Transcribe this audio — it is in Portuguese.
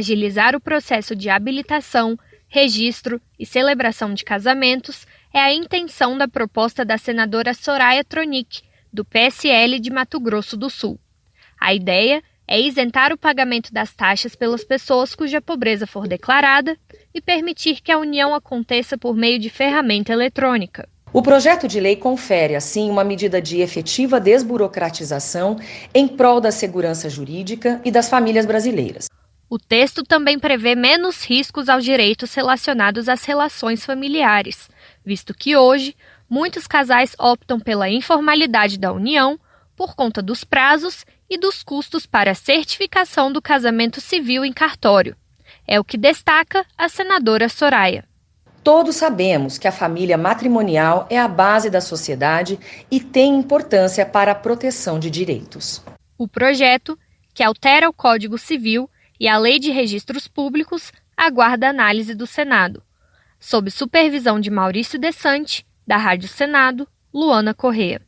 agilizar o processo de habilitação, registro e celebração de casamentos é a intenção da proposta da senadora Soraya Tronic, do PSL de Mato Grosso do Sul. A ideia é isentar o pagamento das taxas pelas pessoas cuja pobreza for declarada e permitir que a união aconteça por meio de ferramenta eletrônica. O projeto de lei confere, assim, uma medida de efetiva desburocratização em prol da segurança jurídica e das famílias brasileiras. O texto também prevê menos riscos aos direitos relacionados às relações familiares, visto que hoje muitos casais optam pela informalidade da união por conta dos prazos e dos custos para a certificação do casamento civil em cartório. É o que destaca a senadora Soraya. Todos sabemos que a família matrimonial é a base da sociedade e tem importância para a proteção de direitos. O projeto, que altera o Código Civil e a Lei de Registros Públicos, aguarda análise do Senado. Sob supervisão de Maurício Desante, da Rádio Senado, Luana Correa.